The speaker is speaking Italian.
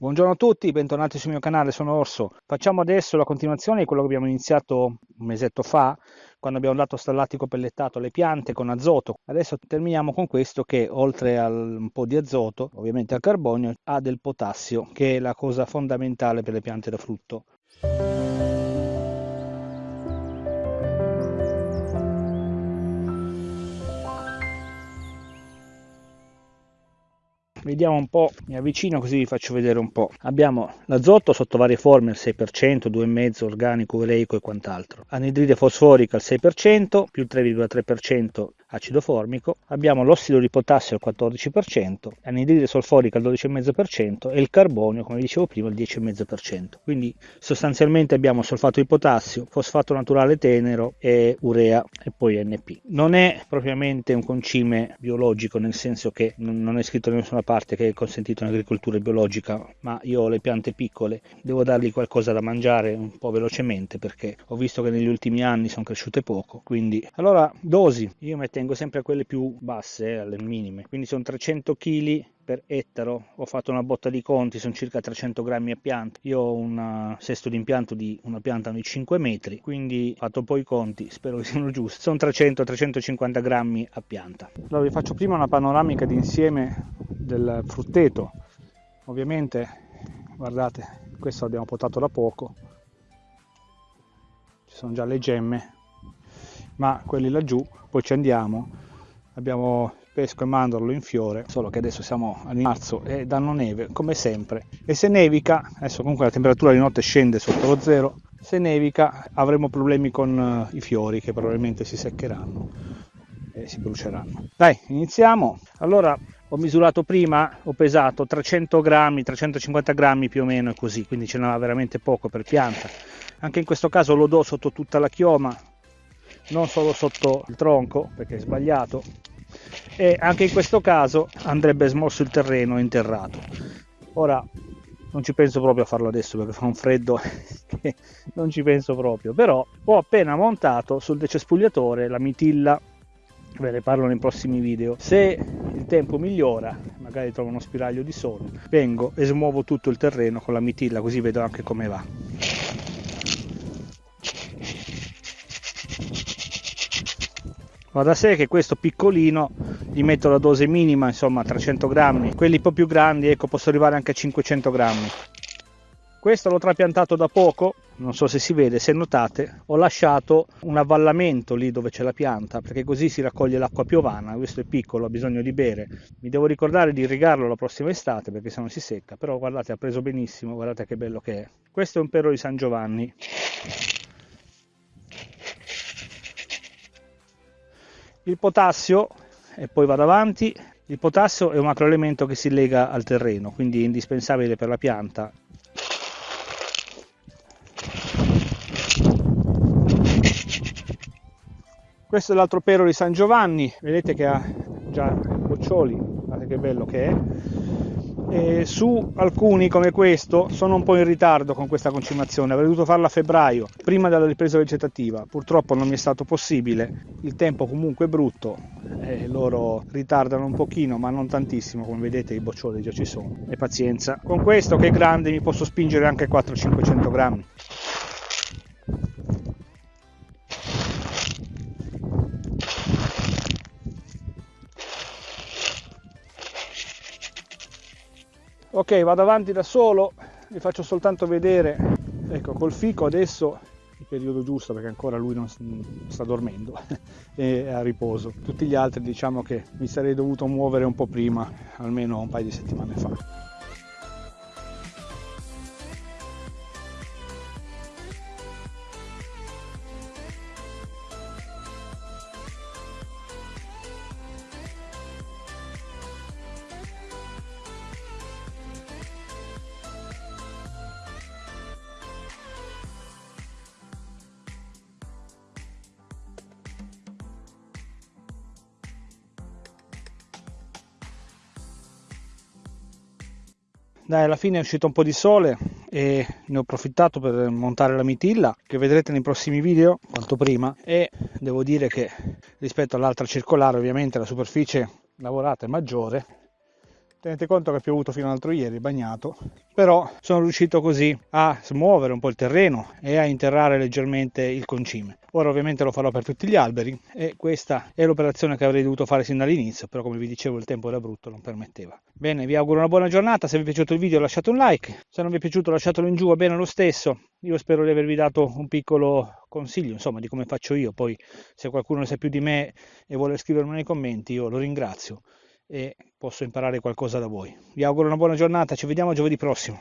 Buongiorno a tutti, bentornati sul mio canale, sono Orso. Facciamo adesso la continuazione di quello che abbiamo iniziato un mesetto fa, quando abbiamo dato stallatico pellettato alle piante con azoto. Adesso terminiamo con questo che oltre a un po' di azoto, ovviamente al carbonio, ha del potassio, che è la cosa fondamentale per le piante da frutto. Vediamo un po', mi avvicino così vi faccio vedere un po'. Abbiamo l'azoto sotto varie forme al 6%, 2,5% organico, oleico e quant'altro. Anidride fosforica al 6%, più il 3,3% acido formico, abbiamo l'ossido di potassio al 14%, l'anidride solforica al 12,5% e il carbonio, come dicevo prima, al 10,5%. Quindi sostanzialmente abbiamo solfato di potassio, fosfato naturale tenero e urea e poi NP. Non è propriamente un concime biologico, nel senso che non è scritto da nessuna parte che è consentito in agricoltura biologica, ma io ho le piante piccole, devo dargli qualcosa da mangiare un po' velocemente perché ho visto che negli ultimi anni sono cresciute poco. Quindi, allora, dosi, io metto tengo sempre a quelle più basse, eh, alle minime, quindi sono 300 kg per ettaro, ho fatto una botta di conti, sono circa 300 grammi a pianta, io ho un sesto di impianto di una pianta di 5 metri, quindi ho fatto poi i conti, spero che siano giusti, sono 300-350 grammi a pianta. Allora vi faccio prima una panoramica d'insieme del frutteto, ovviamente guardate questo l'abbiamo potato da poco, ci sono già le gemme, ma quelli laggiù poi ci andiamo. Abbiamo pesco e mandorlo in fiore solo che adesso siamo a marzo e danno neve come sempre. E se nevica adesso comunque la temperatura di notte scende sotto lo zero se nevica avremo problemi con uh, i fiori che probabilmente si seccheranno e si bruceranno. Dai iniziamo. Allora ho misurato prima ho pesato 300 grammi 350 grammi più o meno così quindi ce n'era veramente poco per pianta. Anche in questo caso lo do sotto tutta la chioma non solo sotto il tronco perché è sbagliato e anche in questo caso andrebbe smosso il terreno interrato. Ora non ci penso proprio a farlo adesso perché fa un freddo che non ci penso proprio però ho appena montato sul decespugliatore la mitilla. Ve ne parlo nei prossimi video. Se il tempo migliora magari trovo uno spiraglio di sole vengo e smuovo tutto il terreno con la mitilla così vedo anche come va va da sé che questo piccolino gli metto la dose minima insomma 300 grammi. Quelli un po' più grandi ecco posso arrivare anche a 500 grammi. Questo l'ho trapiantato da poco non so se si vede se notate ho lasciato un avvallamento lì dove c'è la pianta perché così si raccoglie l'acqua piovana questo è piccolo ha bisogno di bere. Mi devo ricordare di irrigarlo la prossima estate perché se no si secca però guardate ha preso benissimo guardate che bello che è. Questo è un pero di San Giovanni il potassio e poi vado avanti il potassio è un macroelemento che si lega al terreno quindi è indispensabile per la pianta. Questo è l'altro pero di San Giovanni vedete che ha già boccioli guardate che bello che è e su alcuni come questo sono un po' in ritardo con questa concimazione, avrei dovuto farla a febbraio, prima della ripresa vegetativa, purtroppo non mi è stato possibile, il tempo comunque è brutto, e loro ritardano un pochino ma non tantissimo, come vedete i boccioli già ci sono, e pazienza. Con questo che è grande mi posso spingere anche 400-500 grammi. Ok vado avanti da solo vi faccio soltanto vedere ecco col fico adesso il periodo giusto perché ancora lui non sta dormendo è a riposo. Tutti gli altri diciamo che mi sarei dovuto muovere un po' prima almeno un paio di settimane fa Dai, alla fine è uscito un po' di sole e ne ho approfittato per montare la mitilla che vedrete nei prossimi video quanto prima. E devo dire che rispetto all'altra circolare ovviamente la superficie lavorata è maggiore. Tenete conto che ha piovuto fino all'altro ieri, bagnato, però sono riuscito così a smuovere un po' il terreno e a interrare leggermente il concime. Ora ovviamente lo farò per tutti gli alberi e questa è l'operazione che avrei dovuto fare sin dall'inizio, però come vi dicevo il tempo era brutto, non permetteva. Bene, vi auguro una buona giornata, se vi è piaciuto il video lasciate un like, se non vi è piaciuto lasciatelo in giù, va bene lo stesso. Io spero di avervi dato un piccolo consiglio, insomma, di come faccio io, poi se qualcuno ne sa più di me e vuole scrivermi nei commenti, io lo ringrazio e posso imparare qualcosa da voi. Vi auguro una buona giornata, ci vediamo giovedì prossimo.